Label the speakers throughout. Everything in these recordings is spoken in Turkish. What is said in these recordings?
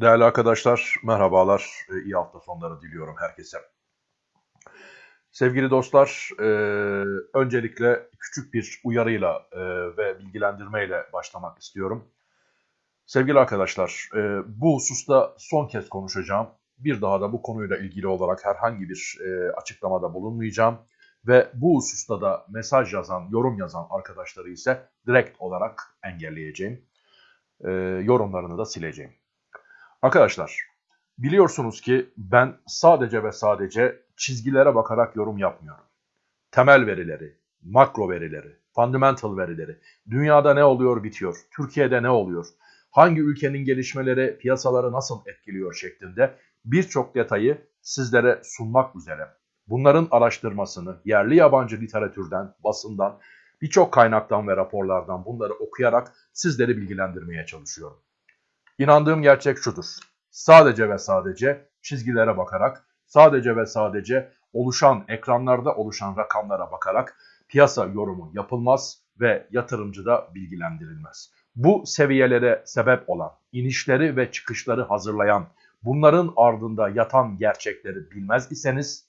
Speaker 1: Değerli arkadaşlar, merhabalar. Ee, İyi hafta sonları diliyorum herkese. Sevgili dostlar, e, öncelikle küçük bir uyarıyla e, ve bilgilendirmeyle başlamak istiyorum. Sevgili arkadaşlar, e, bu hususta son kez konuşacağım. Bir daha da bu konuyla ilgili olarak herhangi bir açıklamada bulunmayacağım. Ve bu hususta da mesaj yazan, yorum yazan arkadaşları ise direkt olarak engelleyeceğim. Yorumlarını da sileceğim. Arkadaşlar biliyorsunuz ki ben sadece ve sadece çizgilere bakarak yorum yapmıyorum. Temel verileri, makro verileri, fundamental verileri, dünyada ne oluyor bitiyor, Türkiye'de ne oluyor, hangi ülkenin gelişmeleri piyasaları nasıl etkiliyor şeklinde birçok detayı sizlere sunmak üzere. Bunların araştırmasını yerli yabancı literatürden, basından, birçok kaynaktan ve raporlardan bunları okuyarak sizleri bilgilendirmeye çalışıyorum. İnandığım gerçek şudur. Sadece ve sadece çizgilere bakarak, sadece ve sadece oluşan ekranlarda oluşan rakamlara bakarak piyasa yorumu yapılmaz ve yatırımcı da bilgilendirilmez. Bu seviyelere sebep olan, inişleri ve çıkışları hazırlayan, bunların ardında yatan gerçekleri bilmez iseniz,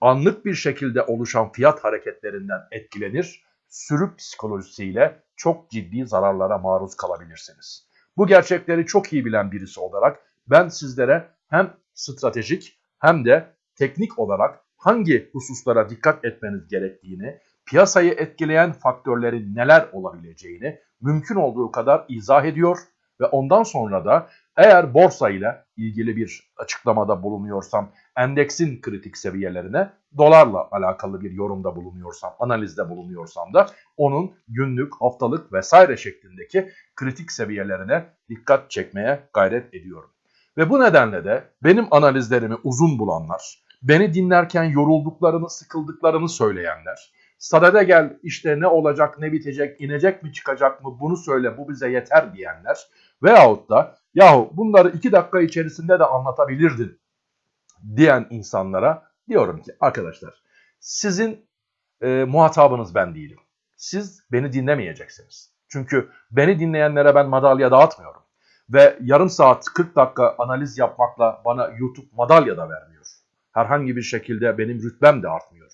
Speaker 1: anlık bir şekilde oluşan fiyat hareketlerinden etkilenir, sürü psikolojisiyle çok ciddi zararlara maruz kalabilirsiniz. Bu gerçekleri çok iyi bilen birisi olarak ben sizlere hem stratejik hem de teknik olarak hangi hususlara dikkat etmeniz gerektiğini, piyasayı etkileyen faktörlerin neler olabileceğini mümkün olduğu kadar izah ediyor ve ondan sonra da eğer borsa ile ilgili bir açıklamada bulunuyorsam, endeksin kritik seviyelerine, dolarla alakalı bir yorumda bulunuyorsam, analizde bulunuyorsam da onun günlük, haftalık vesaire şeklindeki kritik seviyelerine dikkat çekmeye gayret ediyorum. Ve bu nedenle de benim analizlerimi uzun bulanlar, beni dinlerken yorulduklarını, sıkıldıklarını söyleyenler, sadede gel işte ne olacak, ne bitecek, inecek mi çıkacak mı bunu söyle bu bize yeter diyenler veyahut da yahu bunları iki dakika içerisinde de anlatabilirdin diyen insanlara diyorum ki arkadaşlar sizin e, muhatabınız ben değilim. Siz beni dinlemeyeceksiniz. Çünkü beni dinleyenlere ben madalya dağıtmıyorum. Ve yarım saat 40 dakika analiz yapmakla bana YouTube madalya da vermiyor. Herhangi bir şekilde benim rütbem de artmıyor.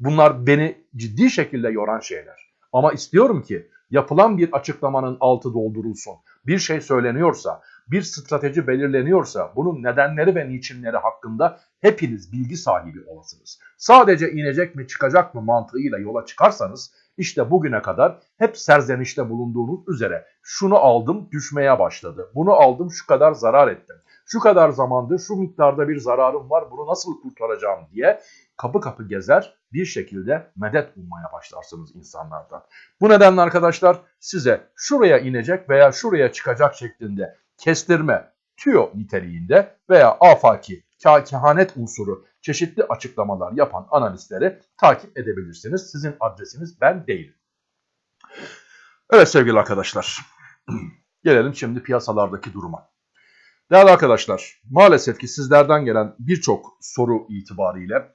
Speaker 1: Bunlar beni ciddi şekilde yoran şeyler. Ama istiyorum ki yapılan bir açıklamanın altı doldurulsun. Bir şey söyleniyorsa, bir strateji belirleniyorsa bunun nedenleri ve niçinleri hakkında hepiniz bilgi sahibi olasınız. Sadece inecek mi çıkacak mı mantığıyla yola çıkarsanız işte bugüne kadar hep serzenişte bulunduğunuz üzere şunu aldım düşmeye başladı. Bunu aldım şu kadar zarar ettim. Şu kadar zamandır şu miktarda bir zararım var bunu nasıl kurtaracağım diye kapı kapı gezer bir şekilde medet ummaya başlarsınız insanlardan. Bu nedenle arkadaşlar size şuraya inecek veya şuraya çıkacak şeklinde kestirme, tüyo niteliğinde veya afaki, kehanet unsuru çeşitli açıklamalar yapan analistleri takip edebilirsiniz. Sizin adresiniz ben değilim. Evet sevgili arkadaşlar, gelelim şimdi piyasalardaki duruma. Değerli arkadaşlar, maalesef ki sizlerden gelen birçok soru itibariyle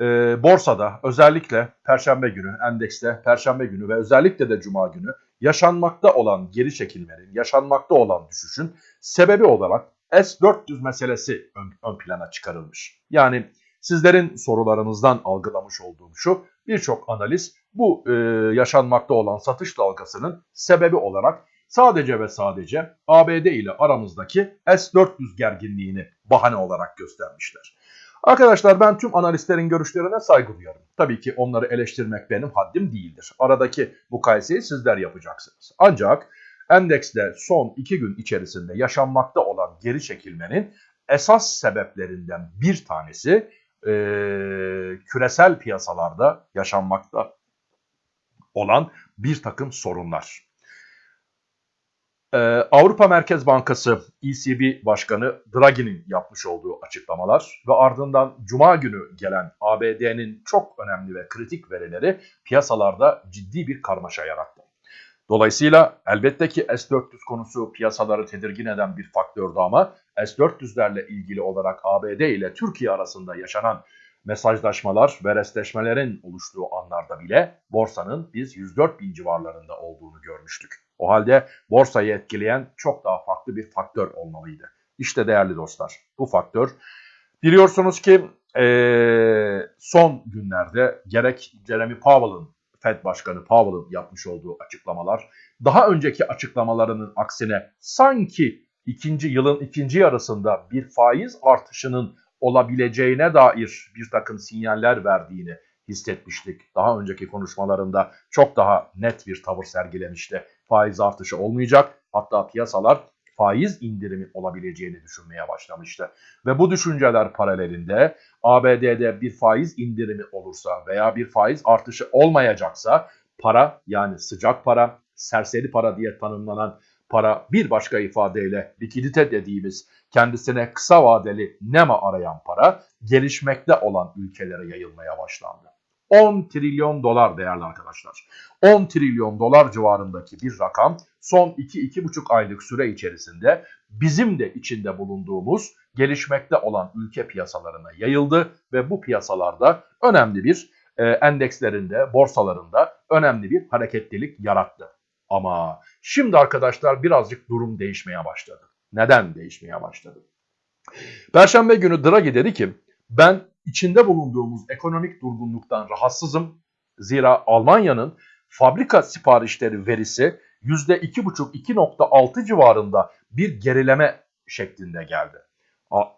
Speaker 1: e, borsada özellikle Perşembe günü, endekste Perşembe günü ve özellikle de Cuma günü yaşanmakta olan geri çekilmenin, yaşanmakta olan düşüşün sebebi olarak S-400 meselesi ön, ön plana çıkarılmış. Yani sizlerin sorularınızdan algılamış olduğum şu, birçok analiz bu e, yaşanmakta olan satış dalgasının sebebi olarak sadece ve sadece ABD ile aramızdaki S-400 gerginliğini bahane olarak göstermişler. Arkadaşlar ben tüm analistlerin görüşlerine saygı duyarım. Tabii ki onları eleştirmek benim haddim değildir. Aradaki mukayeseyi sizler yapacaksınız. Ancak endekste son iki gün içerisinde yaşanmakta olan geri çekilmenin esas sebeplerinden bir tanesi e, küresel piyasalarda yaşanmakta olan bir takım sorunlar. Ee, Avrupa Merkez Bankası ECB Başkanı Draghi'nin yapmış olduğu açıklamalar ve ardından Cuma günü gelen ABD'nin çok önemli ve kritik verileri piyasalarda ciddi bir karmaşa yarattı. Dolayısıyla elbette ki S-400 konusu piyasaları tedirgin eden bir faktördü ama S-400'lerle ilgili olarak ABD ile Türkiye arasında yaşanan mesajlaşmalar ve restleşmelerin oluştuğu anlarda bile borsanın biz 104 bin civarlarında olduğunu görmüştük. O halde borsayı etkileyen çok daha farklı bir faktör olmalıydı. İşte değerli dostlar bu faktör. Biliyorsunuz ki e, son günlerde gerek Jeremy Powell'ın Fed Başkanı Powell'ın yapmış olduğu açıklamalar daha önceki açıklamalarının aksine sanki ikinci yılın ikinci yarısında bir faiz artışının olabileceğine dair bir takım sinyaller verdiğini hissetmiştik. Daha önceki konuşmalarında çok daha net bir tavır sergilemişti. Faiz artışı olmayacak. Hatta piyasalar faiz indirimi olabileceğini düşünmeye başlamıştı. Ve bu düşünceler paralelinde ABD'de bir faiz indirimi olursa veya bir faiz artışı olmayacaksa para yani sıcak para, serseri para diye tanımlanan para bir başka ifadeyle likidite dediğimiz kendisine kısa vadeli nema arayan para gelişmekte olan ülkelere yayılmaya başlandı. 10 trilyon dolar değerli arkadaşlar. 10 trilyon dolar civarındaki bir rakam son 2-2,5 aylık süre içerisinde bizim de içinde bulunduğumuz gelişmekte olan ülke piyasalarına yayıldı ve bu piyasalarda önemli bir e, endekslerinde, borsalarında önemli bir hareketlilik yarattı. Ama şimdi arkadaşlar birazcık durum değişmeye başladı. Neden değişmeye başladı? Perşembe günü Draghi dedi ki ben içinde bulunduğumuz ekonomik durgunluktan rahatsızım. Zira Almanya'nın fabrika siparişleri verisi %2,5-2,6 civarında bir gerileme şeklinde geldi.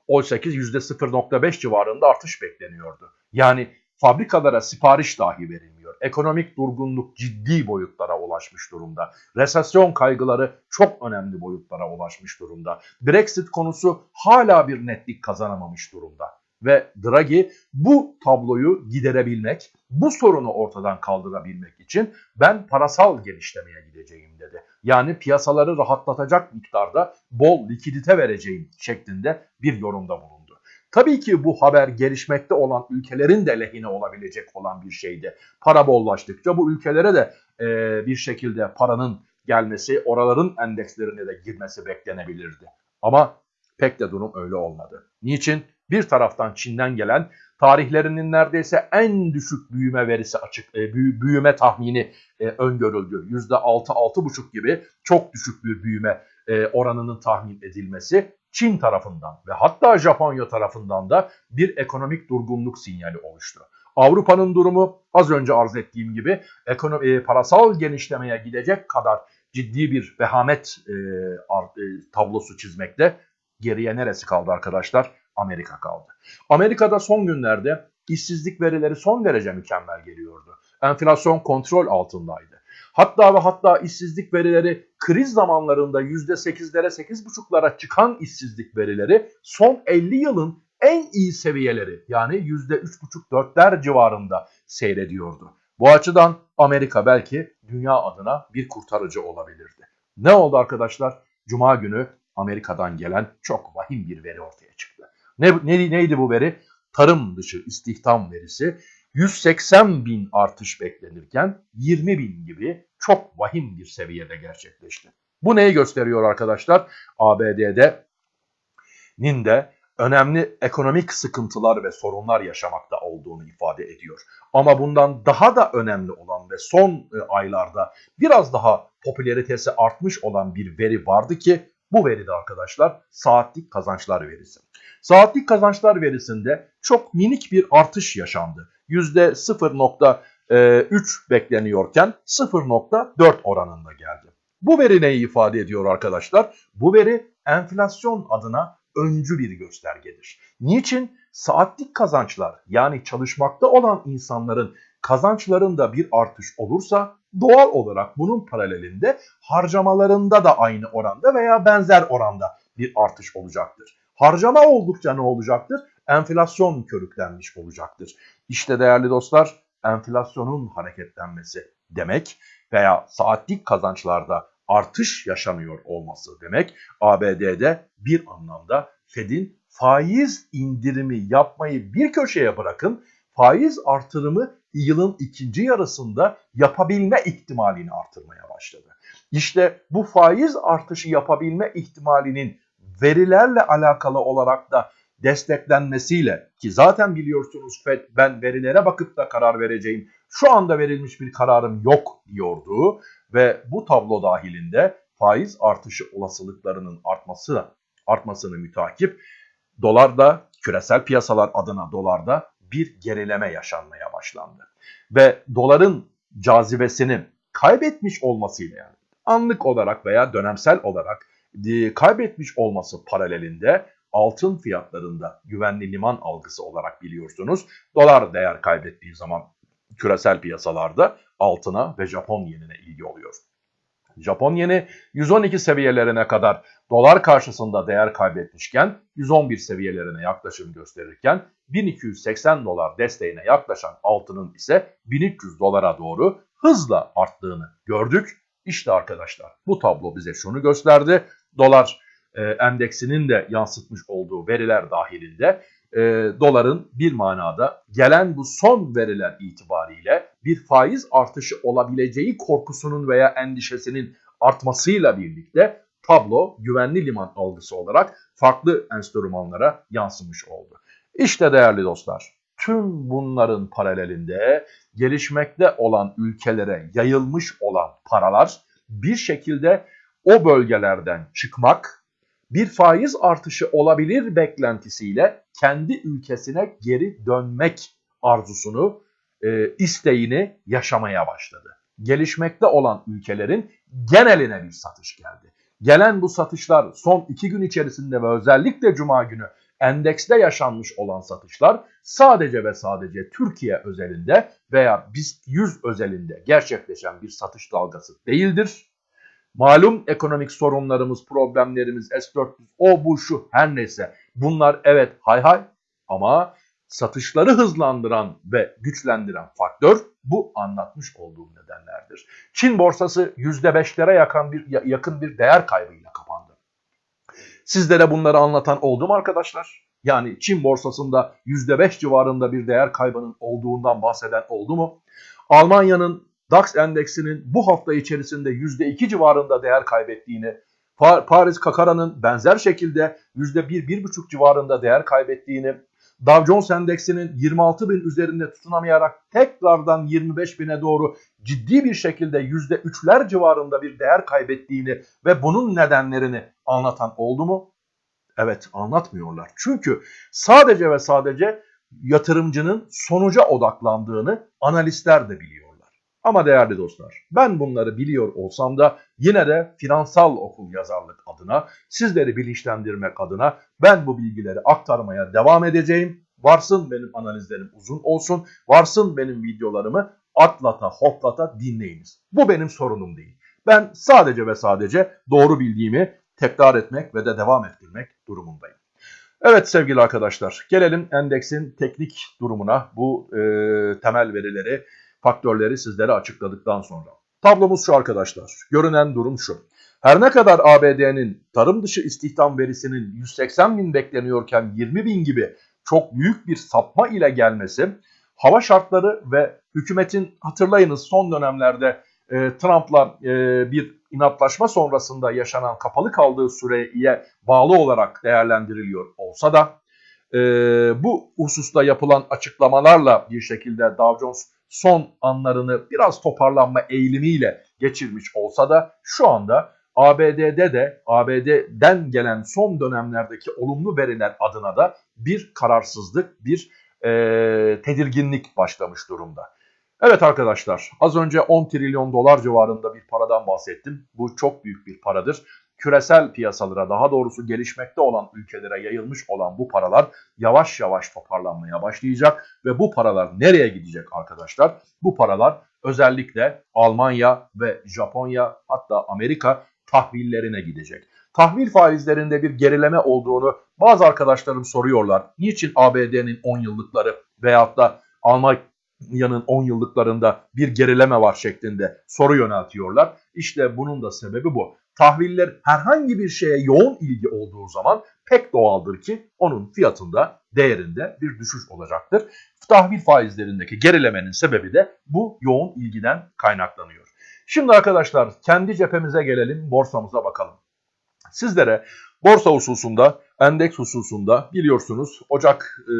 Speaker 1: Oysa ki %0,5 civarında artış bekleniyordu. Yani fabrikalara sipariş dahi verilmiyor. Ekonomik durgunluk ciddi boyutlara ulaşmış durumda. Resesyon kaygıları çok önemli boyutlara ulaşmış durumda. Brexit konusu hala bir netlik kazanamamış durumda ve Draghi bu tabloyu giderebilmek, bu sorunu ortadan kaldırabilmek için ben parasal genişlemeye gideceğim dedi. Yani piyasaları rahatlatacak miktarda bol likidite vereceğim şeklinde bir yorumda bulundu. Tabii ki bu haber gelişmekte olan ülkelerin de lehine olabilecek olan bir şeydi. Para bollaştıkça bu ülkelere de e, bir şekilde paranın gelmesi, oraların endekslerine de girmesi beklenebilirdi. Ama pek de durum öyle olmadı. Niçin? Bir taraftan Çin'den gelen tarihlerinin neredeyse en düşük büyüme verisi açık e, büyüme tahmini e, öngörüldü. %6-6,5 gibi çok düşük bir büyüme e, oranının tahmin edilmesi Çin tarafından ve hatta Japonya tarafından da bir ekonomik durgunluk sinyali oluştu. Avrupa'nın durumu az önce arz ettiğim gibi ekonomi, e, parasal genişlemeye gidecek kadar ciddi bir vehamet e, e, tablosu çizmekte. Geriye neresi kaldı arkadaşlar? Amerika kaldı. Amerika'da son günlerde işsizlik verileri son derece mükemmel geliyordu. Enflasyon kontrol altındaydı. Hatta ve hatta işsizlik verileri kriz zamanlarında %8'lere 8,5'lara çıkan işsizlik verileri son 50 yılın en iyi seviyeleri yani %3,5-4'ler civarında seyrediyordu. Bu açıdan Amerika belki dünya adına bir kurtarıcı olabilirdi. Ne oldu arkadaşlar? Cuma günü Amerika'dan gelen çok vahim bir veri ortaya çıktı. Ne, ne, neydi bu veri? Tarım dışı istihdam verisi 180 bin artış beklenirken 20 bin gibi çok vahim bir seviyede gerçekleşti. Bu neyi gösteriyor arkadaşlar? ABD'de nin de önemli ekonomik sıkıntılar ve sorunlar yaşamakta olduğunu ifade ediyor. Ama bundan daha da önemli olan ve son e, aylarda biraz daha popülaritesi artmış olan bir veri vardı ki bu veride arkadaşlar saatlik kazançlar verisi. Saatlik kazançlar verisinde çok minik bir artış yaşandı. %0.3 e, bekleniyorken 0.4 oranında geldi. Bu veri neyi ifade ediyor arkadaşlar? Bu veri enflasyon adına öncü bir göstergedir. Niçin? Saatlik kazançlar yani çalışmakta olan insanların kazançlarında bir artış olursa doğal olarak bunun paralelinde harcamalarında da aynı oranda veya benzer oranda bir artış olacaktır. Harcama oldukça ne olacaktır? Enflasyon körüklenmiş olacaktır. İşte değerli dostlar enflasyonun hareketlenmesi demek veya saatlik kazançlarda artış yaşanıyor olması demek ABD'de bir anlamda Fed'in faiz indirimi yapmayı bir köşeye bırakın faiz artırımı yılın ikinci yarısında yapabilme ihtimalini artırmaya başladı. İşte bu faiz artışı yapabilme ihtimalinin verilerle alakalı olarak da desteklenmesiyle ki zaten biliyorsunuz FED ben verilere bakıp da karar vereceğim. Şu anda verilmiş bir kararım yok diyordu ve bu tablo dahilinde faiz artışı olasılıklarının artması artmasını mütakip dolarda küresel piyasalar adına dolarda bir gerileme yaşanmaya başlandı. Ve doların cazibesini kaybetmiş olmasıyla yani anlık olarak veya dönemsel olarak e, kaybetmiş olması paralelinde altın fiyatlarında güvenli liman algısı olarak biliyorsunuz. Dolar değer kaybettiği zaman küresel piyasalarda altına ve Japon yenine ilgi oluyor. Japon yeni 112 seviyelerine kadar dolar karşısında değer kaybetmişken 111 seviyelerine yaklaşım gösterirken 1280 dolar desteğine yaklaşan altının ise 1300 dolara doğru hızla arttığını gördük. İşte arkadaşlar bu tablo bize şunu gösterdi. Dolar e, endeksinin de yansıtmış olduğu veriler dahilinde e, doların bir manada gelen bu son veriler itibariyle bir faiz artışı olabileceği korkusunun veya endişesinin artmasıyla birlikte tablo güvenli liman algısı olarak farklı enstrümanlara yansımış oldu. İşte değerli dostlar tüm bunların paralelinde gelişmekte olan ülkelere yayılmış olan paralar bir şekilde o bölgelerden çıkmak, bir faiz artışı olabilir beklentisiyle kendi ülkesine geri dönmek arzusunu, e, isteğini yaşamaya başladı. Gelişmekte olan ülkelerin geneline bir satış geldi. Gelen bu satışlar son iki gün içerisinde ve özellikle cuma günü endekste yaşanmış olan satışlar sadece ve sadece Türkiye özelinde veya BIST 100 özelinde gerçekleşen bir satış dalgası değildir. Malum ekonomik sorunlarımız, problemlerimiz, S-400, o bu şu her neyse bunlar evet hay hay ama satışları hızlandıran ve güçlendiren faktör bu anlatmış olduğum nedenlerdir. Çin borsası %5'lere yakın bir, yakın bir değer kaybıyla kapandı. Sizlere bunları anlatan oldu mu arkadaşlar? Yani Çin borsasında %5 civarında bir değer kaybının olduğundan bahseden oldu mu? Almanya'nın DAX endeksinin bu hafta içerisinde %2 civarında değer kaybettiğini, Paris Kakara'nın benzer şekilde %1-1,5 civarında değer kaybettiğini, Dow Jones endeksinin 26 bin üzerinde tutunamayarak tekrardan 25 bine doğru ciddi bir şekilde %3'ler civarında bir değer kaybettiğini ve bunun nedenlerini anlatan oldu mu? Evet anlatmıyorlar. Çünkü sadece ve sadece yatırımcının sonuca odaklandığını analistler de biliyorlar. Ama değerli dostlar ben bunları biliyor olsam da yine de finansal okul yazarlık adına sizleri bilinçlendirmek adına ben bu bilgileri aktarmaya devam edeceğim. Varsın benim analizlerim uzun olsun, varsın benim videolarımı atlata hoplata dinleyiniz. Bu benim sorunum değil. Ben sadece ve sadece doğru bildiğimi tekrar etmek ve de devam ettirmek durumundayım. Evet sevgili arkadaşlar gelelim endeksin teknik durumuna bu e, temel verileri faktörleri sizlere açıkladıktan sonra. Tablomuz şu arkadaşlar. Görünen durum şu. Her ne kadar ABD'nin tarım dışı istihdam verisinin 180 bin bekleniyorken 20 bin gibi çok büyük bir sapma ile gelmesi, hava şartları ve hükümetin hatırlayınız son dönemlerde e, Trump'la e, bir inatlaşma sonrasında yaşanan kapalı kaldığı süreye bağlı olarak değerlendiriliyor olsa da e, bu hususta yapılan açıklamalarla bir şekilde Dow Jones son anlarını biraz toparlanma eğilimiyle geçirmiş olsa da şu anda ABD'de de ABD'den gelen son dönemlerdeki olumlu veriler adına da bir kararsızlık, bir e, tedirginlik başlamış durumda. Evet arkadaşlar az önce 10 trilyon dolar civarında bir paradan bahsettim. Bu çok büyük bir paradır küresel piyasalara daha doğrusu gelişmekte olan ülkelere yayılmış olan bu paralar yavaş yavaş toparlanmaya başlayacak ve bu paralar nereye gidecek arkadaşlar? Bu paralar özellikle Almanya ve Japonya hatta Amerika tahvillerine gidecek. Tahvil faizlerinde bir gerileme olduğunu bazı arkadaşlarım soruyorlar. Niçin ABD'nin 10 yıllıkları veyahut da Almanya'nın 10 yıllıklarında bir gerileme var şeklinde soru yöneltiyorlar. İşte bunun da sebebi bu tahviller herhangi bir şeye yoğun ilgi olduğu zaman pek doğaldır ki onun fiyatında, değerinde bir düşüş olacaktır. Tahvil faizlerindeki gerilemenin sebebi de bu yoğun ilgiden kaynaklanıyor. Şimdi arkadaşlar kendi cephemize gelelim, borsamıza bakalım. Sizlere borsa hususunda, endeks hususunda biliyorsunuz Ocak e,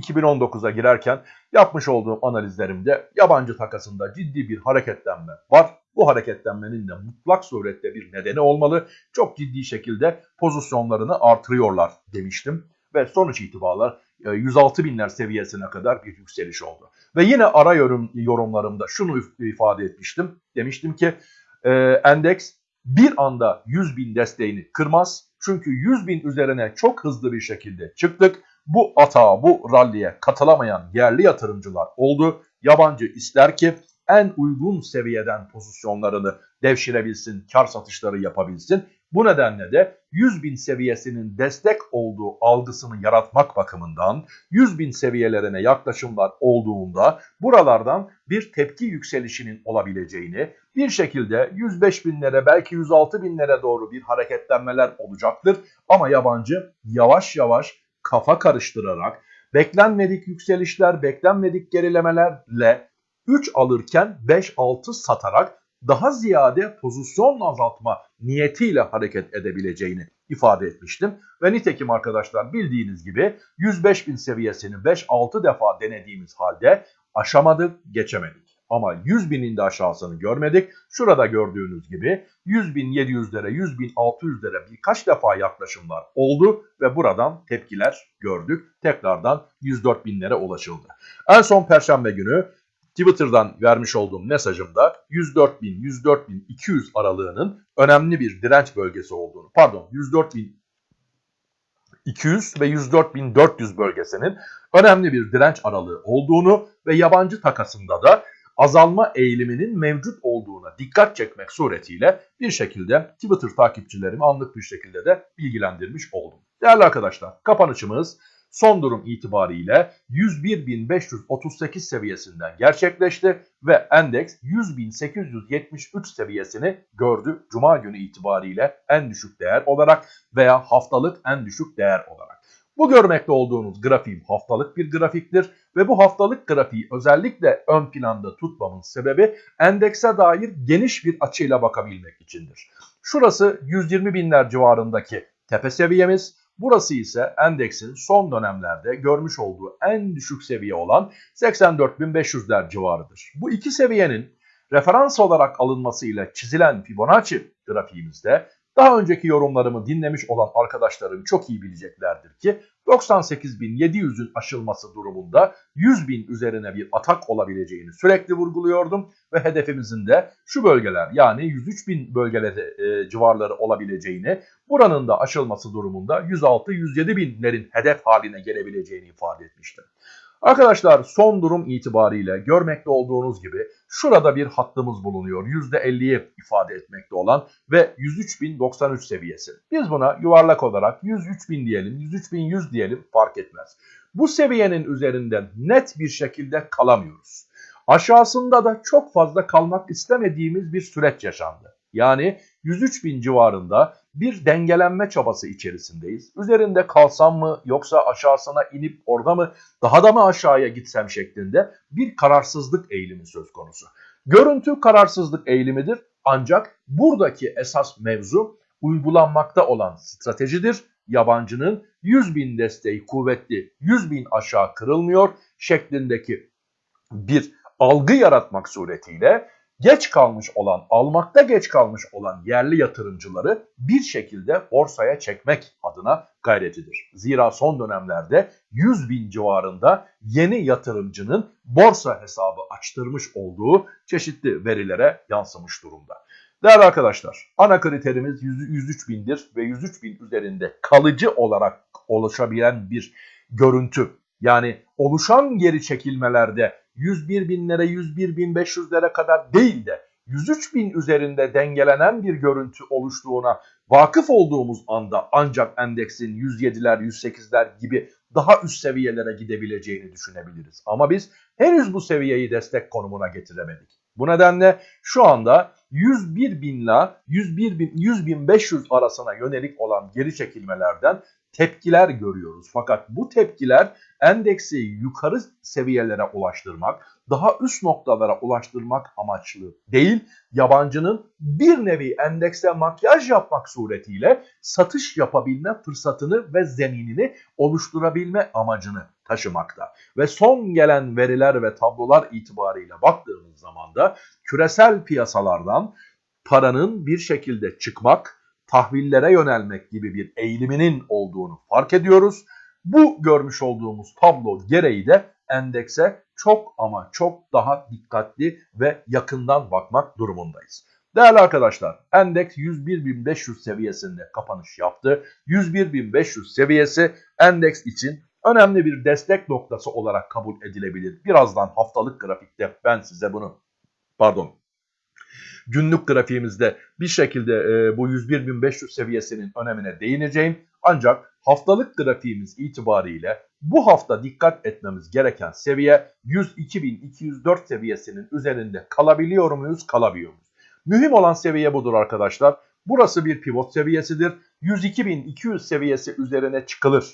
Speaker 1: 2019'a girerken yapmış olduğum analizlerimde yabancı takasında ciddi bir hareketlenme var. Bu hareketlenmenin de mutlak surette bir nedeni olmalı. Çok ciddi şekilde pozisyonlarını artırıyorlar demiştim. Ve sonuç itibariyle 106 binler seviyesine kadar bir yükseliş oldu. Ve yine ara yorum, yorumlarımda şunu ifade etmiştim. Demiştim ki e, endeks bir anda 100 bin desteğini kırmaz. Çünkü 100 bin üzerine çok hızlı bir şekilde çıktık. Bu atağa, bu ralliye katılamayan yerli yatırımcılar oldu. Yabancı ister ki en uygun seviyeden pozisyonlarını devşirebilsin, kar satışları yapabilsin. Bu nedenle de 100 bin seviyesinin destek olduğu algısını yaratmak bakımından 100 bin seviyelerine yaklaşımlar olduğunda buralardan bir tepki yükselişinin olabileceğini bir şekilde 105 binlere belki 106 binlere doğru bir hareketlenmeler olacaktır. Ama yabancı yavaş yavaş kafa karıştırarak beklenmedik yükselişler, beklenmedik gerilemelerle 3 alırken 5-6 satarak daha ziyade pozisyon azaltma niyetiyle hareket edebileceğini ifade etmiştim. Ve nitekim arkadaşlar bildiğiniz gibi 105 bin seviyesini 5-6 defa denediğimiz halde aşamadık, geçemedik. Ama 100 binin de aşağısını görmedik. Şurada gördüğünüz gibi 100 bin 700'lere, 100 bin 600'lere birkaç defa yaklaşımlar oldu ve buradan tepkiler gördük. Tekrardan 104 binlere ulaşıldı. En son perşembe günü Twitter'dan vermiş olduğum mesajımda 104.000 104.200 aralığının önemli bir direnç bölgesi olduğunu, pardon 104.200 ve 104.400 bölgesinin önemli bir direnç aralığı olduğunu ve yabancı takasında da azalma eğiliminin mevcut olduğuna dikkat çekmek suretiyle bir şekilde Twitter takipçilerimi anlık bir şekilde de bilgilendirmiş oldum. Değerli arkadaşlar kapanışımız son durum itibariyle 101.538 seviyesinden gerçekleşti ve endeks 100.873 seviyesini gördü Cuma günü itibariyle en düşük değer olarak veya haftalık en düşük değer olarak. Bu görmekte olduğunuz grafiğim haftalık bir grafiktir ve bu haftalık grafiği özellikle ön planda tutmamın sebebi endekse dair geniş bir açıyla bakabilmek içindir. Şurası 120 binler civarındaki tepe seviyemiz. Burası ise endeksin son dönemlerde görmüş olduğu en düşük seviye olan 84.500'ler civarıdır. Bu iki seviyenin referans olarak alınmasıyla çizilen Fibonacci grafiğimizde daha önceki yorumlarımı dinlemiş olan arkadaşlarım çok iyi bileceklerdir ki 98.700'ün aşılması durumunda 100.000 üzerine bir atak olabileceğini sürekli vurguluyordum. Ve hedefimizin de şu bölgeler yani 103.000 bölgeleri e, civarları olabileceğini buranın da aşılması durumunda 106-107 binlerin hedef haline gelebileceğini ifade etmiştim. Arkadaşlar son durum itibariyle görmekte olduğunuz gibi şurada bir hattımız bulunuyor. %50'yi ifade etmekte olan ve 103.093 seviyesi. Biz buna yuvarlak olarak 103.000 diyelim, 103.100 diyelim fark etmez. Bu seviyenin üzerinden net bir şekilde kalamıyoruz. Aşağısında da çok fazla kalmak istemediğimiz bir süreç yaşandı. Yani 103 bin civarında bir dengelenme çabası içerisindeyiz. Üzerinde kalsam mı yoksa aşağısına inip orada mı daha da mı aşağıya gitsem şeklinde bir kararsızlık eğilimi söz konusu. Görüntü kararsızlık eğilimidir ancak buradaki esas mevzu uygulanmakta olan stratejidir. Yabancının 100 bin desteği kuvvetli 100 bin aşağı kırılmıyor şeklindeki bir algı yaratmak suretiyle geç kalmış olan, almakta geç kalmış olan yerli yatırımcıları bir şekilde borsaya çekmek adına gayretidir. Zira son dönemlerde 100 bin civarında yeni yatırımcının borsa hesabı açtırmış olduğu çeşitli verilere yansımış durumda. Değerli arkadaşlar, ana kriterimiz 103 bindir ve 103 bin üzerinde kalıcı olarak oluşabilen bir görüntü. Yani oluşan geri çekilmelerde 101 binlere 101 bin 500'lere kadar değil de 103 bin üzerinde dengelenen bir görüntü oluştuğuna vakıf olduğumuz anda ancak endeksin 107'ler 108'ler gibi daha üst seviyelere gidebileceğini düşünebiliriz. Ama biz henüz bu seviyeyi destek konumuna getiremedik. Bu nedenle şu anda 101 binle 101 bin 100 bin 500 arasına yönelik olan geri çekilmelerden tepkiler görüyoruz. Fakat bu tepkiler endeksi yukarı seviyelere ulaştırmak, daha üst noktalara ulaştırmak amaçlı değil, yabancının bir nevi endekse makyaj yapmak suretiyle satış yapabilme fırsatını ve zeminini oluşturabilme amacını taşımakta. Ve son gelen veriler ve tablolar itibarıyla baktığımız zaman da küresel piyasalardan paranın bir şekilde çıkmak, tahvillere yönelmek gibi bir eğiliminin olduğunu fark ediyoruz. Bu görmüş olduğumuz tablo gereği de endekse çok ama çok daha dikkatli ve yakından bakmak durumundayız. Değerli arkadaşlar endeks 101.500 seviyesinde kapanış yaptı. 101.500 seviyesi endeks için önemli bir destek noktası olarak kabul edilebilir. Birazdan haftalık grafikte ben size bunu pardon günlük grafiğimizde bir şekilde e, bu 101.500 seviyesinin önemine değineceğim. Ancak haftalık grafiğimiz itibariyle bu hafta dikkat etmemiz gereken seviye 102.204 seviyesinin üzerinde kalabiliyor muyuz, kalabiliyor muyuz? Mühim olan seviye budur arkadaşlar. Burası bir pivot seviyesidir. 102.200 seviyesi üzerine çıkılır.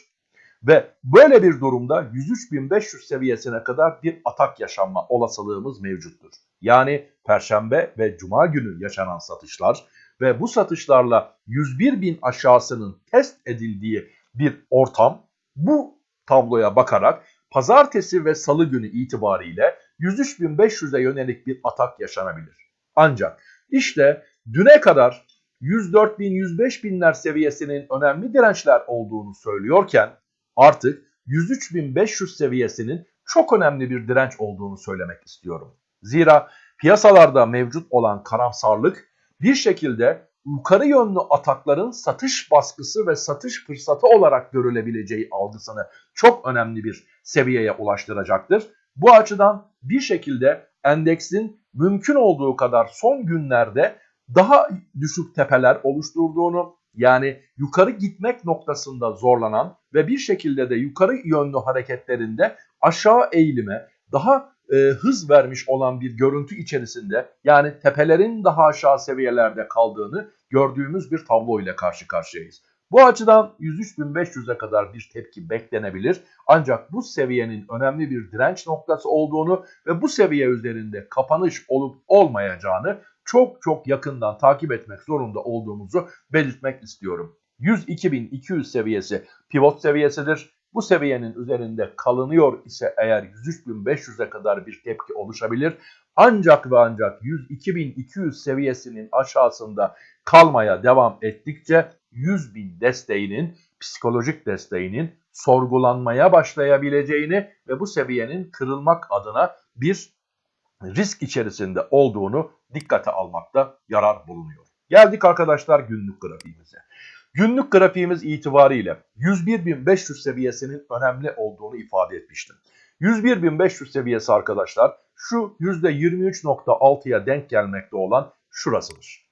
Speaker 1: Ve böyle bir durumda 103.500 seviyesine kadar bir atak yaşanma olasılığımız mevcuttur. Yani Perşembe ve Cuma günü yaşanan satışlar ve bu satışlarla 101.000 aşağısının test edildiği bir ortam bu tabloya bakarak pazartesi ve salı günü itibariyle 103.500'e yönelik bir atak yaşanabilir. Ancak işte düne kadar 104.000 105.000'ler seviyesinin önemli dirençler olduğunu söylüyorken artık 103.500 seviyesinin çok önemli bir direnç olduğunu söylemek istiyorum. Zira piyasalarda mevcut olan karamsarlık bir şekilde yukarı yönlü atakların satış baskısı ve satış fırsatı olarak görülebileceği algısını çok önemli bir seviyeye ulaştıracaktır. Bu açıdan bir şekilde endeksin mümkün olduğu kadar son günlerde daha düşük tepeler oluşturduğunu yani yukarı gitmek noktasında zorlanan ve bir şekilde de yukarı yönlü hareketlerinde aşağı eğilime daha e, hız vermiş olan bir görüntü içerisinde yani tepelerin daha aşağı seviyelerde kaldığını gördüğümüz bir tablo ile karşı karşıyayız. Bu açıdan 103.500'e kadar bir tepki beklenebilir. Ancak bu seviyenin önemli bir direnç noktası olduğunu ve bu seviye üzerinde kapanış olup olmayacağını çok çok yakından takip etmek zorunda olduğumuzu belirtmek istiyorum. 102.200 seviyesi pivot seviyesidir. Bu seviyenin üzerinde kalınıyor ise eğer 103.500'e kadar bir tepki oluşabilir. Ancak ve ancak 102.200 seviyesinin aşağısında kalmaya devam ettikçe 100.000 desteğinin, psikolojik desteğinin sorgulanmaya başlayabileceğini ve bu seviyenin kırılmak adına bir risk içerisinde olduğunu dikkate almakta yarar bulunuyor. Geldik arkadaşlar günlük grafiğimize. Günlük grafiğimiz itibariyle 101.500 seviyesinin önemli olduğunu ifade etmiştim. 101.500 seviyesi arkadaşlar şu %23.6'ya denk gelmekte olan şurasıdır.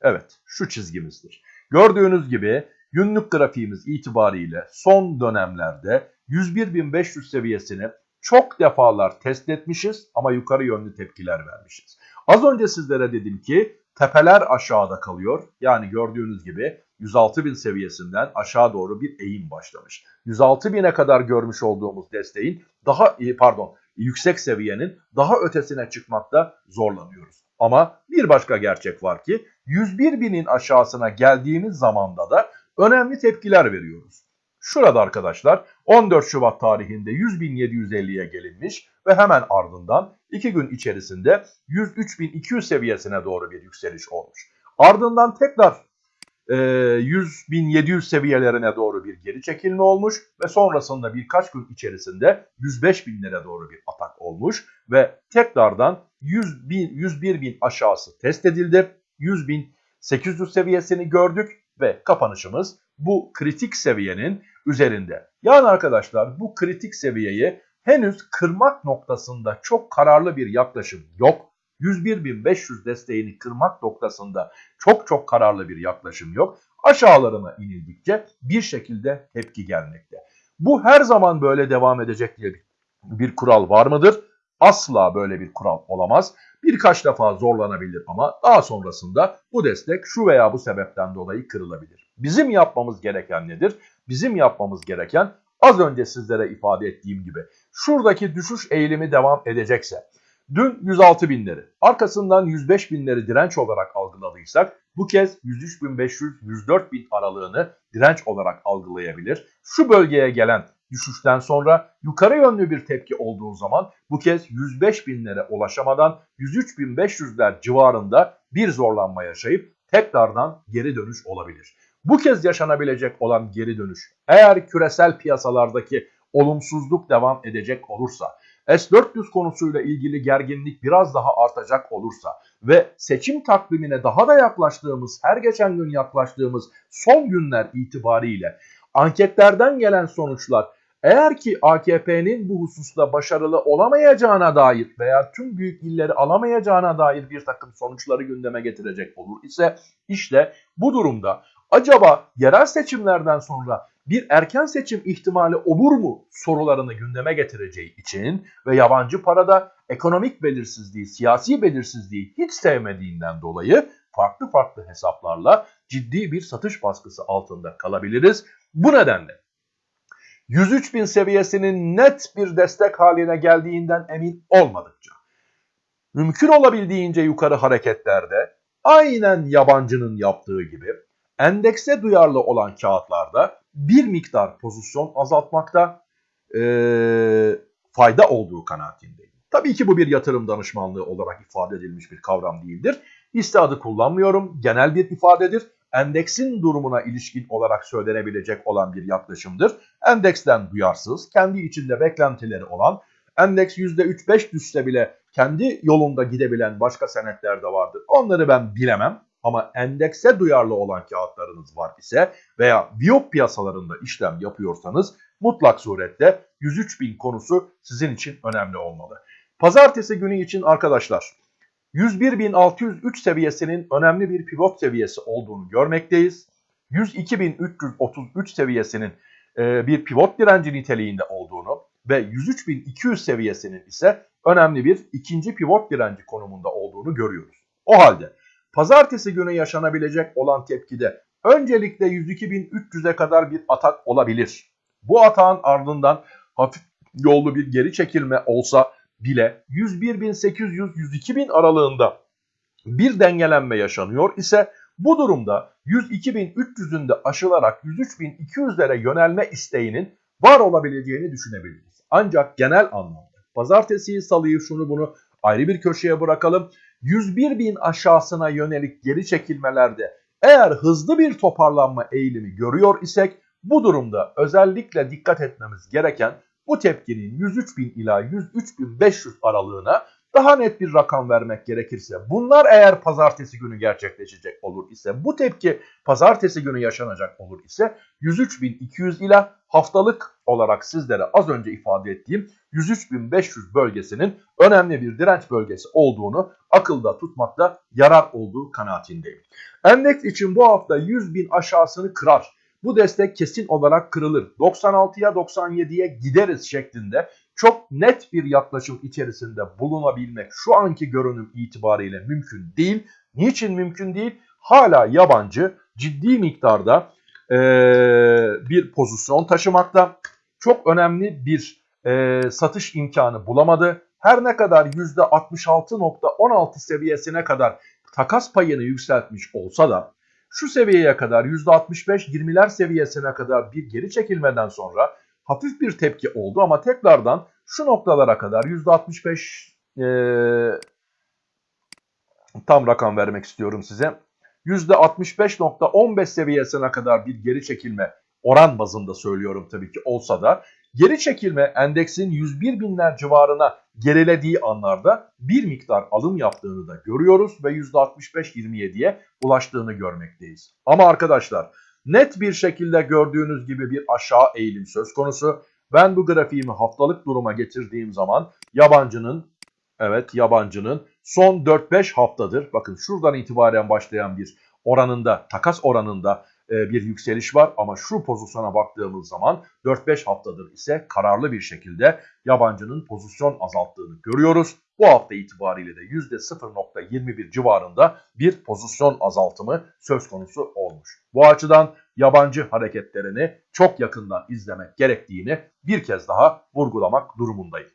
Speaker 1: Evet şu çizgimizdir. Gördüğünüz gibi günlük grafiğimiz itibariyle son dönemlerde 101.500 seviyesini çok defalar test etmişiz ama yukarı yönlü tepkiler vermişiz. Az önce sizlere dedim ki tepeler aşağıda kalıyor. Yani gördüğünüz gibi 106.000 seviyesinden aşağı doğru bir eğim başlamış. 106.000'e kadar görmüş olduğumuz desteğin daha pardon yüksek seviyenin daha ötesine çıkmakta zorlanıyoruz. Ama bir başka gerçek var ki 101.000'in aşağısına geldiğimiz zamanda da önemli tepkiler veriyoruz. Şurada arkadaşlar 14 Şubat tarihinde 100.750'ye gelinmiş ve hemen ardından 2 gün içerisinde 103.200 seviyesine doğru bir yükseliş olmuş. Ardından tekrar e, 100.700 seviyelerine doğru bir geri çekilme olmuş ve sonrasında birkaç gün içerisinde 105.000'lere doğru bir atak olmuş ve tekrardan 100 bin, 101.000 aşağısı test edildi. 100.800 seviyesini gördük ve kapanışımız bu kritik seviyenin üzerinde. Yani arkadaşlar bu kritik seviyeyi henüz kırmak noktasında çok kararlı bir yaklaşım yok. 101.500 desteğini kırmak noktasında çok çok kararlı bir yaklaşım yok. Aşağılarına inildikçe bir şekilde tepki gelmekte. Bu her zaman böyle devam edecek diye bir, bir kural var mıdır? Asla böyle bir kural olamaz. Birkaç defa zorlanabilir ama daha sonrasında bu destek şu veya bu sebepten dolayı kırılabilir. Bizim yapmamız gereken nedir? Bizim yapmamız gereken az önce sizlere ifade ettiğim gibi şuradaki düşüş eğilimi devam edecekse Dün 106 binleri, arkasından 105 binleri direnç olarak algıladıysak bu kez 103.500-104 bin aralığını direnç olarak algılayabilir. Şu bölgeye gelen düşüşten sonra yukarı yönlü bir tepki olduğu zaman bu kez 105 binlere ulaşamadan 103.500'ler civarında bir zorlanma yaşayıp tekrardan geri dönüş olabilir. Bu kez yaşanabilecek olan geri dönüş eğer küresel piyasalardaki olumsuzluk devam edecek olursa S-400 konusuyla ilgili gerginlik biraz daha artacak olursa ve seçim takvimine daha da yaklaştığımız, her geçen gün yaklaştığımız son günler itibariyle anketlerden gelen sonuçlar eğer ki AKP'nin bu hususta başarılı olamayacağına dair veya tüm büyük illeri alamayacağına dair bir takım sonuçları gündeme getirecek olur ise işte bu durumda acaba yerel seçimlerden sonra bir erken seçim ihtimali olur mu sorularını gündeme getireceği için ve yabancı parada ekonomik belirsizliği, siyasi belirsizliği hiç sevmediğinden dolayı farklı farklı hesaplarla ciddi bir satış baskısı altında kalabiliriz. Bu nedenle 103 bin seviyesinin net bir destek haline geldiğinden emin olmadıkça mümkün olabildiğince yukarı hareketlerde aynen yabancının yaptığı gibi endekse duyarlı olan kağıtlarda bir miktar pozisyon azaltmakta e, fayda olduğu kanaatindeyim. Tabii ki bu bir yatırım danışmanlığı olarak ifade edilmiş bir kavram değildir. Hisse adı kullanmıyorum. Genel bir ifadedir. Endeksin durumuna ilişkin olarak söylenebilecek olan bir yaklaşımdır. Endeksten duyarsız, kendi içinde beklentileri olan, endeks %3-5 düşse bile kendi yolunda gidebilen başka senetler de vardır. Onları ben bilemem. Ama endekse duyarlı olan kağıtlarınız var ise veya viyop piyasalarında işlem yapıyorsanız mutlak surette 103 bin konusu sizin için önemli olmalı. Pazartesi günü için arkadaşlar 101.603 seviyesinin önemli bir pivot seviyesi olduğunu görmekteyiz. 102.333 seviyesinin e, bir pivot direnci niteliğinde olduğunu ve 103.200 seviyesinin ise önemli bir ikinci pivot direnci konumunda olduğunu görüyoruz. O halde pazartesi günü yaşanabilecek olan tepkide öncelikle 102.300'e kadar bir atak olabilir. Bu atağın ardından hafif yollu bir geri çekilme olsa bile 101.800-102.000 aralığında bir dengelenme yaşanıyor ise bu durumda 102.300'ün de aşılarak 103.200'lere yönelme isteğinin var olabileceğini düşünebiliriz. Ancak genel anlamda pazartesi, salıyı şunu bunu ayrı bir köşeye bırakalım. 101 bin aşağısına yönelik geri çekilmelerde eğer hızlı bir toparlanma eğilimi görüyor isek bu durumda özellikle dikkat etmemiz gereken bu tepkinin 103 bin ila 103 bin 500 aralığına daha net bir rakam vermek gerekirse bunlar eğer pazartesi günü gerçekleşecek olur ise bu tepki pazartesi günü yaşanacak olur ise 103.200 ila haftalık olarak sizlere az önce ifade ettiğim 103.500 bölgesinin önemli bir direnç bölgesi olduğunu akılda tutmakta yarar olduğu kanaatindeyim. Endeks için bu hafta 100.000 aşağısını kırar. Bu destek kesin olarak kırılır. 96'ya 97'ye gideriz şeklinde çok net bir yaklaşım içerisinde bulunabilmek şu anki görünüm itibariyle mümkün değil. Niçin mümkün değil? Hala yabancı ciddi miktarda e, bir pozisyon taşımakta. Çok önemli bir e, satış imkanı bulamadı. Her ne kadar %66.16 seviyesine kadar takas payını yükseltmiş olsa da şu seviyeye kadar %65-20'ler seviyesine kadar bir geri çekilmeden sonra hafif bir tepki oldu ama tekrardan şu noktalara kadar %65 e, tam rakam vermek istiyorum size. %65.15 seviyesine kadar bir geri çekilme oran bazında söylüyorum tabii ki olsa da geri çekilme endeksin 101 binler civarına gerilediği anlarda bir miktar alım yaptığını da görüyoruz ve %65-27'ye ulaştığını görmekteyiz. Ama arkadaşlar net bir şekilde gördüğünüz gibi bir aşağı eğilim söz konusu. Ben bu grafiğimi haftalık duruma getirdiğim zaman yabancının evet yabancının son 4-5 haftadır bakın şuradan itibaren başlayan bir oranında takas oranında bir yükseliş var ama şu pozisyona baktığımız zaman 4-5 haftadır ise kararlı bir şekilde yabancının pozisyon azalttığını görüyoruz. Bu hafta itibariyle de %0.21 civarında bir pozisyon azaltımı söz konusu olmuş. Bu açıdan yabancı hareketlerini çok yakından izlemek gerektiğini bir kez daha vurgulamak durumundayım.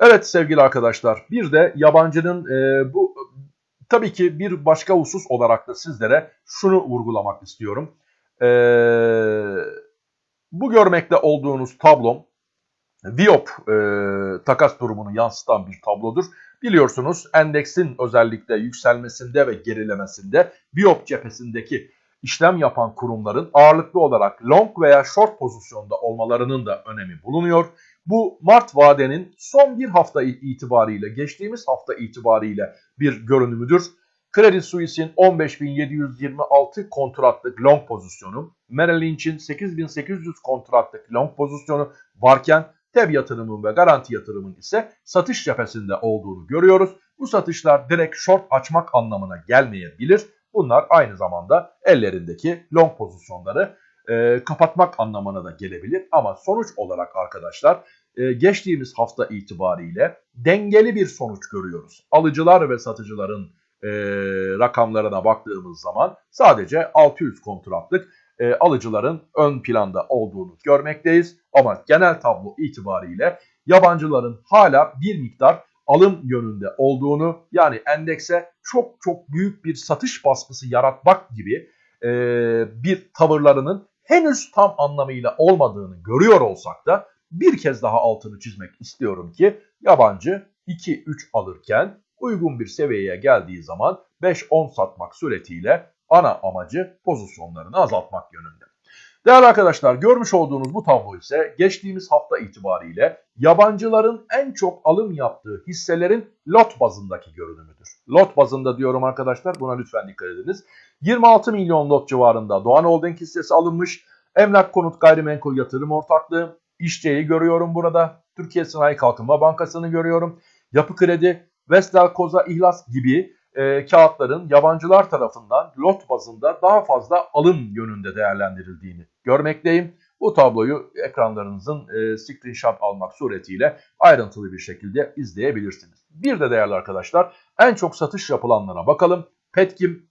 Speaker 1: Evet sevgili arkadaşlar bir de yabancının e, bu tabii ki bir başka husus olarak da sizlere şunu vurgulamak istiyorum. E, bu görmekte olduğunuz tablom Viop e, takas durumunu yansıtan bir tablodur. Biliyorsunuz endeksin özellikle yükselmesinde ve gerilemesinde Viop cephesindeki işlem yapan kurumların ağırlıklı olarak long veya short pozisyonda olmalarının da önemi bulunuyor. Bu Mart vadenin son bir hafta itibariyle, geçtiğimiz hafta itibariyle bir görünümüdür. Credit Suisse'in 15.726 kontratlık long pozisyonu, Merrill Lynch'in 8.800 kontratlık long pozisyonu varken TEB yatırımın ve garanti yatırımın ise satış cephesinde olduğunu görüyoruz. Bu satışlar direkt short açmak anlamına gelmeyebilir. Bunlar aynı zamanda ellerindeki long pozisyonları e, kapatmak anlamına da gelebilir. Ama sonuç olarak arkadaşlar e, geçtiğimiz hafta itibariyle dengeli bir sonuç görüyoruz. Alıcılar ve satıcıların e, rakamlarına baktığımız zaman sadece 600 kontratlık e, alıcıların ön planda olduğunu görmekteyiz. Ama genel tablo itibariyle yabancıların hala bir miktar alım yönünde olduğunu yani endekse çok çok büyük bir satış baskısı yaratmak gibi e, bir tavırlarının henüz tam anlamıyla olmadığını görüyor olsak da bir kez daha altını çizmek istiyorum ki yabancı 2-3 alırken uygun bir seviyeye geldiği zaman 5-10 satmak suretiyle ana amacı pozisyonlarını azaltmak yönünde. Değerli arkadaşlar görmüş olduğunuz bu tablo ise geçtiğimiz hafta itibariyle yabancıların en çok alım yaptığı hisselerin lot bazındaki görünümüdür. Lot bazında diyorum arkadaşlar buna lütfen dikkat ediniz. 26 milyon lot civarında Doğan Holding hissesi alınmış. Emlak Konut Gayrimenkul Yatırım Ortaklığı, İşçe'yi görüyorum burada. Türkiye Sanayi Kalkınma Bankası'nı görüyorum. Yapı Kredi, Vestel Koza İhlas gibi e, kağıtların yabancılar tarafından lot bazında daha fazla alım yönünde değerlendirildiğini görmekteyim. Bu tabloyu ekranlarınızın e, screenshot almak suretiyle ayrıntılı bir şekilde izleyebilirsiniz. Bir de değerli arkadaşlar en çok satış yapılanlara bakalım. Petkim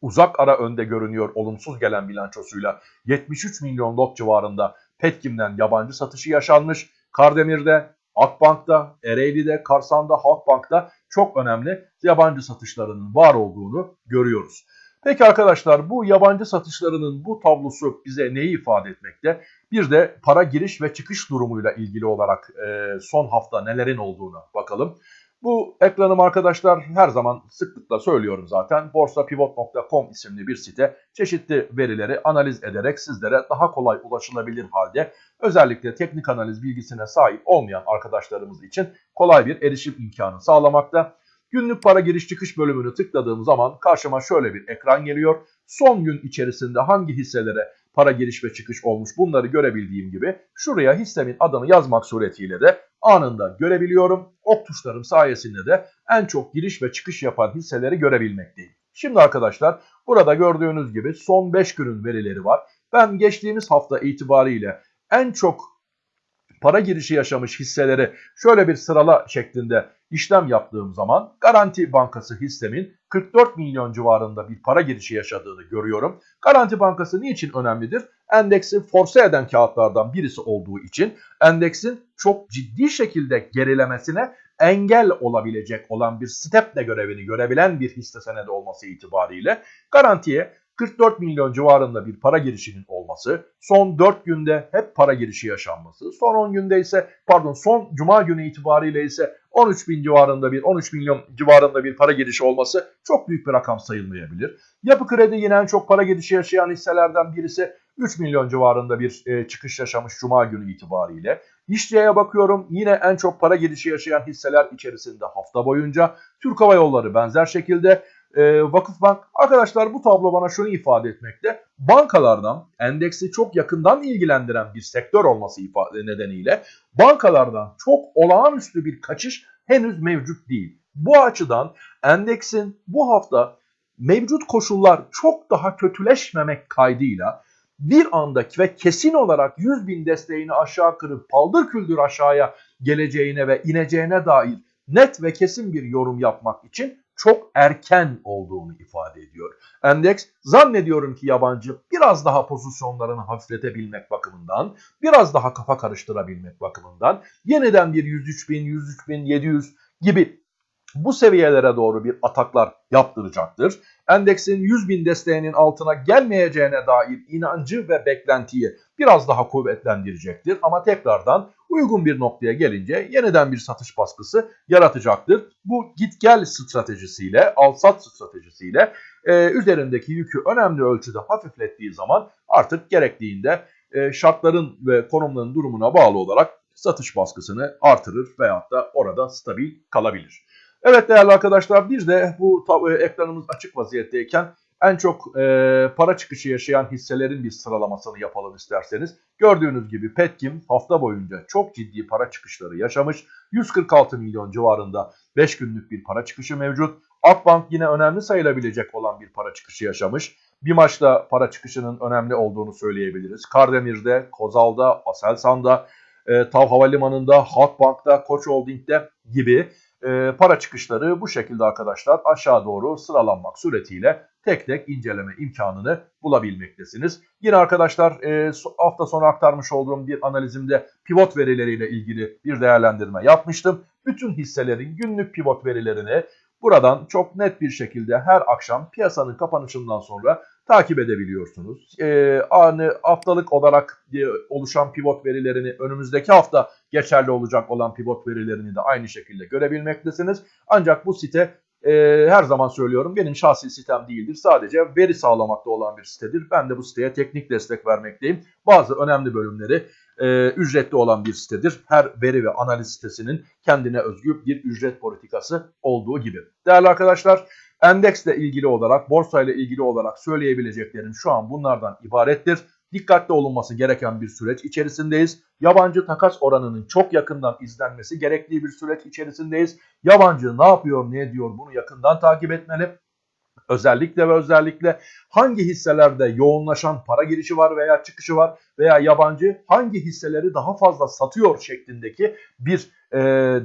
Speaker 1: uzak ara önde görünüyor olumsuz gelen bilançosuyla 73 milyon lot civarında Petkim'den yabancı satışı yaşanmış. Kardemir'de, Akbank'ta, Ereğli'de, Karsan'da, Halkbank'ta çok önemli yabancı satışlarının var olduğunu görüyoruz. Peki arkadaşlar bu yabancı satışlarının bu tablosu bize neyi ifade etmekte? Bir de para giriş ve çıkış durumuyla ilgili olarak e, son hafta nelerin olduğuna bakalım. Bu ekranım arkadaşlar her zaman sıklıkla söylüyorum zaten. borsapivot.com isimli bir site çeşitli verileri analiz ederek sizlere daha kolay ulaşılabilir halde özellikle teknik analiz bilgisine sahip olmayan arkadaşlarımız için kolay bir erişim imkanı sağlamakta. Günlük para giriş çıkış bölümünü tıkladığım zaman karşıma şöyle bir ekran geliyor. Son gün içerisinde hangi hisselere para giriş ve çıkış olmuş bunları görebildiğim gibi şuraya hissemin adını yazmak suretiyle de anında görebiliyorum. Ok tuşlarım sayesinde de en çok giriş ve çıkış yapan hisseleri görebilmekteyim. Şimdi arkadaşlar burada gördüğünüz gibi son 5 günün verileri var. Ben geçtiğimiz hafta itibariyle en çok para girişi yaşamış hisseleri şöyle bir sırala şeklinde işlem yaptığım zaman Garanti Bankası hissemin 44 milyon civarında bir para girişi yaşadığını görüyorum. Garanti Bankası niçin önemlidir? Endeksin force eden kağıtlardan birisi olduğu için endeksin çok ciddi şekilde gerilemesine engel olabilecek olan bir steple görevini görebilen bir hisse senedi olması itibariyle garantiye 44 milyon civarında bir para girişinin olması, son 4 günde hep para girişi yaşanması, son 10 günde ise pardon son cuma günü itibariyle ise 13 bin civarında bir 13 milyon civarında bir para girişi olması çok büyük bir rakam sayılmayabilir. Yapı kredi yine en çok para girişi yaşayan hisselerden birisi 3 milyon civarında bir e, çıkış yaşamış cuma günü itibariyle. İşçiye bakıyorum yine en çok para girişi yaşayan hisseler içerisinde hafta boyunca. Türk Hava Yolları benzer şekilde e, Vakıfbank. Arkadaşlar bu tablo bana şunu ifade etmekte. Bankalardan endeksi çok yakından ilgilendiren bir sektör olması ifade nedeniyle bankalardan çok olağanüstü bir kaçış henüz mevcut değil. Bu açıdan endeksin bu hafta mevcut koşullar çok daha kötüleşmemek kaydıyla bir anda ve kesin olarak 100 bin desteğini aşağı kırıp paldır küldür aşağıya geleceğine ve ineceğine dair net ve kesin bir yorum yapmak için çok erken olduğunu ifade ediyor. Endeks zannediyorum ki yabancı biraz daha pozisyonlarını hafifletebilmek bakımından, biraz daha kafa karıştırabilmek bakımından yeniden bir 103 bin, 103 bin 700 gibi bu seviyelere doğru bir ataklar yaptıracaktır. Endeksin 100 bin desteğinin altına gelmeyeceğine dair inancı ve beklentiyi biraz daha kuvvetlendirecektir. Ama tekrardan uygun bir noktaya gelince yeniden bir satış baskısı yaratacaktır. Bu git gel stratejisiyle, al sat stratejisiyle e, üzerindeki yükü önemli ölçüde hafiflettiği zaman artık gerektiğinde e, şartların ve konumların durumuna bağlı olarak satış baskısını artırır veyahut da orada stabil kalabilir. Evet değerli arkadaşlar bir de bu e, ekranımız açık vaziyetteyken en çok e, para çıkışı yaşayan hisselerin bir sıralamasını yapalım isterseniz. Gördüğünüz gibi Petkim hafta boyunca çok ciddi para çıkışları yaşamış. 146 milyon civarında 5 günlük bir para çıkışı mevcut. Akbank yine önemli sayılabilecek olan bir para çıkışı yaşamış. Bir maçta para çıkışının önemli olduğunu söyleyebiliriz. Kardemir'de, Kozal'da, Aselsan'da, e, Tav Havalimanı'nda, Halkbank'ta, Koç Holding'de gibi e, para çıkışları bu şekilde arkadaşlar aşağı doğru sıralanmak suretiyle tek tek inceleme imkanını bulabilmektesiniz. Yine arkadaşlar e, hafta sonu aktarmış olduğum bir analizimde pivot verileriyle ilgili bir değerlendirme yapmıştım. Bütün hisselerin günlük pivot verilerini buradan çok net bir şekilde her akşam piyasanın kapanışından sonra takip edebiliyorsunuz. E, anı haftalık olarak e, oluşan pivot verilerini önümüzdeki hafta geçerli olacak olan pivot verilerini de aynı şekilde görebilmektesiniz. Ancak bu site e, her zaman söylüyorum benim şahsi sitem değildir. Sadece veri sağlamakta olan bir sitedir. Ben de bu siteye teknik destek vermekteyim. Bazı önemli bölümleri e, ücretli olan bir sitedir. Her veri ve analiz sitesinin kendine özgü bir ücret politikası olduğu gibi. Değerli arkadaşlar endeksle ilgili olarak, borsayla ilgili olarak söyleyebileceklerim şu an bunlardan ibarettir. Dikkatli olunması gereken bir süreç içerisindeyiz. Yabancı takas oranının çok yakından izlenmesi gerektiği bir süreç içerisindeyiz. Yabancı ne yapıyor, ne ediyor bunu yakından takip etmeli. Özellikle ve özellikle hangi hisselerde yoğunlaşan para girişi var veya çıkışı var veya yabancı hangi hisseleri daha fazla satıyor şeklindeki bir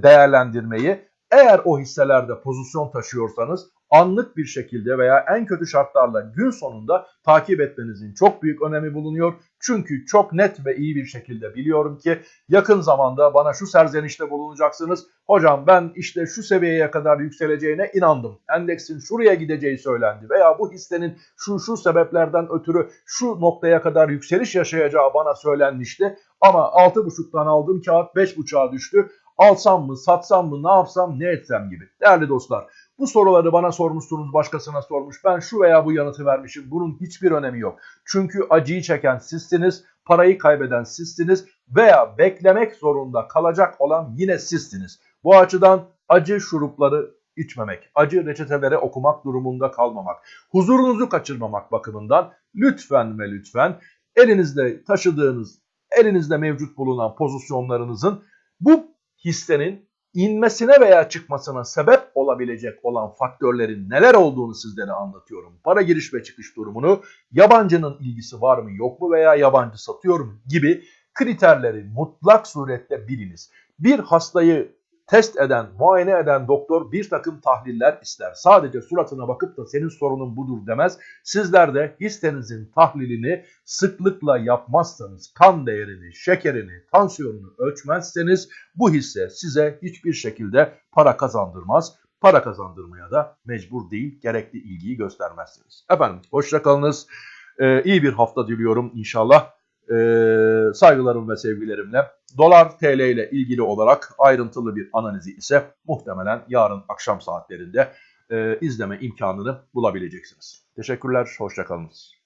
Speaker 1: değerlendirmeyi eğer o hisselerde pozisyon taşıyorsanız anlık bir şekilde veya en kötü şartlarla gün sonunda takip etmenizin çok büyük önemi bulunuyor. Çünkü çok net ve iyi bir şekilde biliyorum ki yakın zamanda bana şu serzenişte bulunacaksınız. Hocam ben işte şu seviyeye kadar yükseleceğine inandım. Endeksin şuraya gideceği söylendi veya bu hissenin şu şu sebeplerden ötürü şu noktaya kadar yükseliş yaşayacağı bana söylenmişti. Ama 6.5'tan aldığım kağıt 5.5'a düştü. Alsam mı, satsam mı, ne yapsam, ne etsem gibi. Değerli dostlar, bu soruları bana sormuşsunuz, başkasına sormuş. Ben şu veya bu yanıtı vermişim. Bunun hiçbir önemi yok. Çünkü acıyı çeken sizsiniz, parayı kaybeden sizsiniz veya beklemek zorunda kalacak olan yine sizsiniz. Bu açıdan acı şurupları içmemek, acı reçetelere okumak durumunda kalmamak, huzurunuzu kaçırmamak bakımından lütfen ve lütfen elinizde taşıdığınız, elinizde mevcut bulunan pozisyonlarınızın bu hissenin inmesine veya çıkmasına sebep olabilecek olan faktörlerin neler olduğunu sizlere anlatıyorum. Para giriş ve çıkış durumunu, yabancının ilgisi var mı yok mu veya yabancı satıyor mu gibi kriterleri mutlak surette biliniz. Bir hastayı test eden, muayene eden doktor bir takım tahliller ister. Sadece suratına bakıp da senin sorunun budur demez. Sizler de hissenizin tahlilini sıklıkla yapmazsanız, kan değerini, şekerini, tansiyonunu ölçmezseniz bu hisse size hiçbir şekilde para kazandırmaz. Para kazandırmaya da mecbur değil, gerekli ilgiyi göstermezseniz. Efendim hoşçakalınız. Ee, iyi bir hafta diliyorum inşallah e, saygılarım ve sevgilerimle. Dolar TL ile ilgili olarak ayrıntılı bir analizi ise muhtemelen yarın akşam saatlerinde e, izleme imkanını bulabileceksiniz. Teşekkürler, hoşçakalınız.